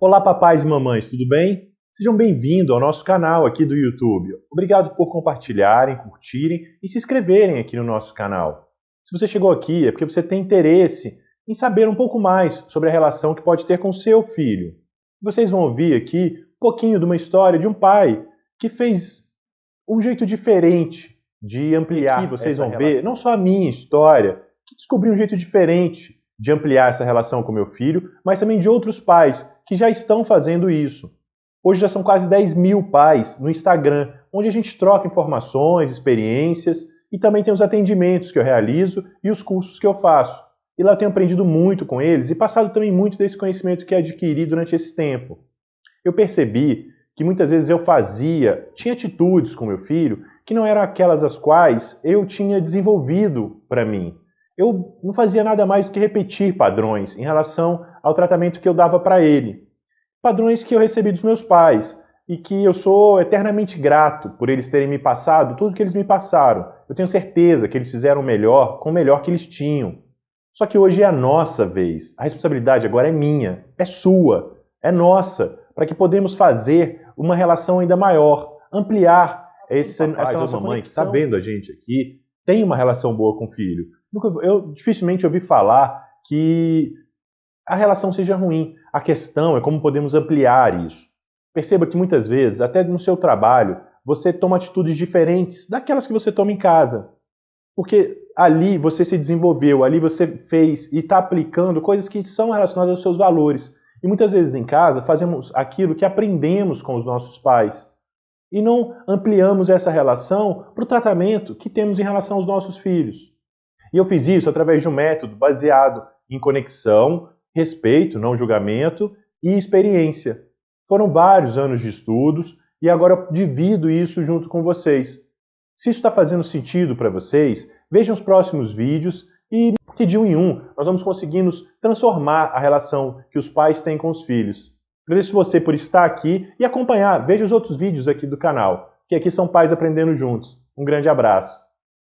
Olá papais e mamães, tudo bem? Sejam bem-vindos ao nosso canal aqui do YouTube. Obrigado por compartilharem, curtirem e se inscreverem aqui no nosso canal. Se você chegou aqui é porque você tem interesse em saber um pouco mais sobre a relação que pode ter com seu filho. Vocês vão ouvir aqui um pouquinho de uma história de um pai que fez um jeito diferente de ampliar. Aqui vocês vão relação. ver não só a minha história, que descobriu um jeito diferente de ampliar essa relação com meu filho, mas também de outros pais que já estão fazendo isso. Hoje já são quase 10 mil pais no Instagram, onde a gente troca informações, experiências e também tem os atendimentos que eu realizo e os cursos que eu faço. E lá eu tenho aprendido muito com eles e passado também muito desse conhecimento que adquiri durante esse tempo. Eu percebi que muitas vezes eu fazia, tinha atitudes com meu filho que não eram aquelas as quais eu tinha desenvolvido para mim. Eu não fazia nada mais do que repetir padrões em relação ao tratamento que eu dava para ele. Padrões que eu recebi dos meus pais e que eu sou eternamente grato por eles terem me passado tudo que eles me passaram. Eu tenho certeza que eles fizeram o melhor com o melhor que eles tinham. Só que hoje é a nossa vez. A responsabilidade agora é minha, é sua, é nossa, para que podemos fazer uma relação ainda maior, ampliar esse, papai, essa nossa mamãe que está vendo a gente aqui, tem uma relação boa com o filho. Eu dificilmente ouvi falar que a relação seja ruim. A questão é como podemos ampliar isso. Perceba que muitas vezes, até no seu trabalho, você toma atitudes diferentes daquelas que você toma em casa. Porque ali você se desenvolveu, ali você fez e está aplicando coisas que são relacionadas aos seus valores. E muitas vezes em casa fazemos aquilo que aprendemos com os nossos pais e não ampliamos essa relação para o tratamento que temos em relação aos nossos filhos. E eu fiz isso através de um método baseado em conexão, respeito, não julgamento e experiência. Foram vários anos de estudos e agora eu divido isso junto com vocês. Se isso está fazendo sentido para vocês, vejam os próximos vídeos e que de um em um nós vamos conseguindo transformar a relação que os pais têm com os filhos. Agradeço você por estar aqui e acompanhar. Veja os outros vídeos aqui do canal, que aqui são pais aprendendo juntos. Um grande abraço.